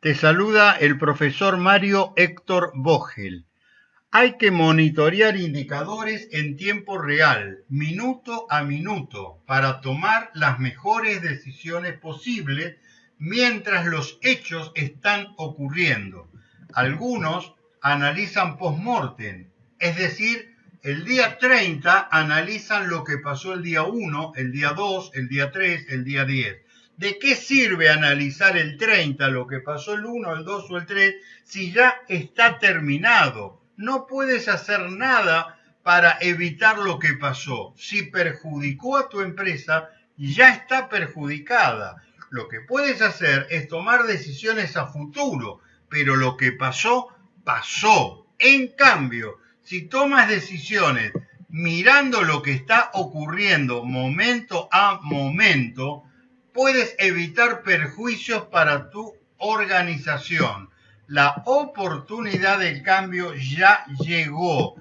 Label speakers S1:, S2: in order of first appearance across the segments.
S1: Te saluda el profesor Mario Héctor Vogel. Hay que monitorear indicadores en tiempo real, minuto a minuto, para tomar las mejores decisiones posibles mientras los hechos están ocurriendo. Algunos analizan post-mortem, es decir, el día 30 analizan lo que pasó el día 1, el día 2, el día 3, el día 10 ¿De qué sirve analizar el 30, lo que pasó el 1, el 2 o el 3, si ya está terminado? No puedes hacer nada para evitar lo que pasó. Si perjudicó a tu empresa, ya está perjudicada. Lo que puedes hacer es tomar decisiones a futuro, pero lo que pasó, pasó. En cambio, si tomas decisiones mirando lo que está ocurriendo momento a momento, puedes evitar perjuicios para tu organización. La oportunidad del cambio ya llegó.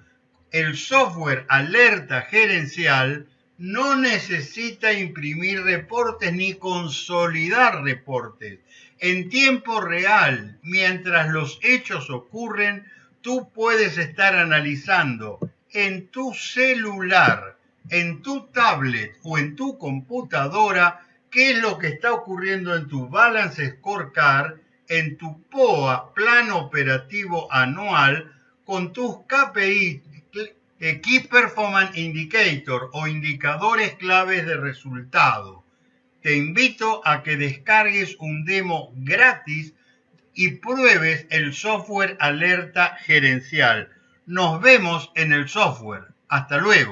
S1: El software alerta gerencial no necesita imprimir reportes ni consolidar reportes. En tiempo real, mientras los hechos ocurren, tú puedes estar analizando en tu celular, en tu tablet o en tu computadora qué es lo que está ocurriendo en tu Balance Scorecard, en tu POA, Plan Operativo Anual, con tus KPI, Key Performance Indicator o indicadores claves de resultado. Te invito a que descargues un demo gratis y pruebes el software alerta gerencial. Nos vemos en el software. Hasta luego.